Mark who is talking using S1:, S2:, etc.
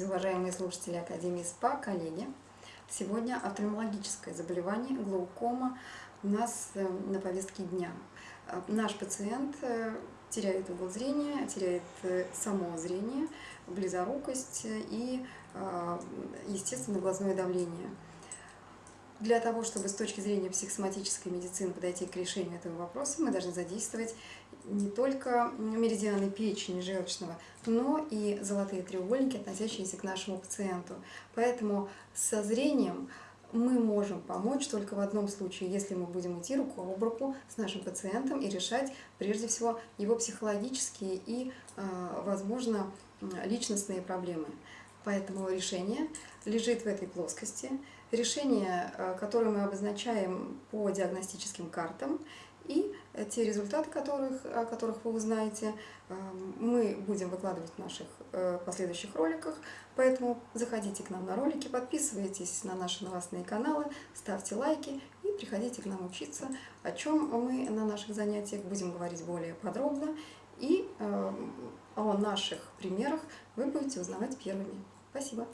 S1: Здравствуйте, уважаемые слушатели Академии СПА, коллеги! Сегодня офтальмологическое заболевание, глаукома у нас э, на повестке дня. Э, наш пациент э, теряет угол зрения, теряет само зрение, близорукость и, естественно, глазное давление. Для того, чтобы с точки зрения психосоматической медицины подойти к решению этого вопроса, мы должны задействовать не только меридианы печени желчного, но и золотые треугольники, относящиеся к нашему пациенту. Поэтому со зрением мы можем помочь только в одном случае, если мы будем идти руку об руку с нашим пациентом и решать, прежде всего, его психологические и, а, возможно, личностные проблемы. Поэтому решение лежит в этой плоскости. Решение, э, которое мы обозначаем по диагностическим картам, и те результаты, которых, о которых вы узнаете, э, мы будем выкладывать в наших э, последующих роликах. Поэтому заходите к нам на ролики, подписывайтесь на наши новостные каналы, ставьте лайки и приходите к нам учиться, о чем мы на наших занятиях будем говорить более подробно. И о наших примерах вы будете узнавать первыми. Спасибо.